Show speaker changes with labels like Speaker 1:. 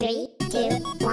Speaker 1: Three, two, one.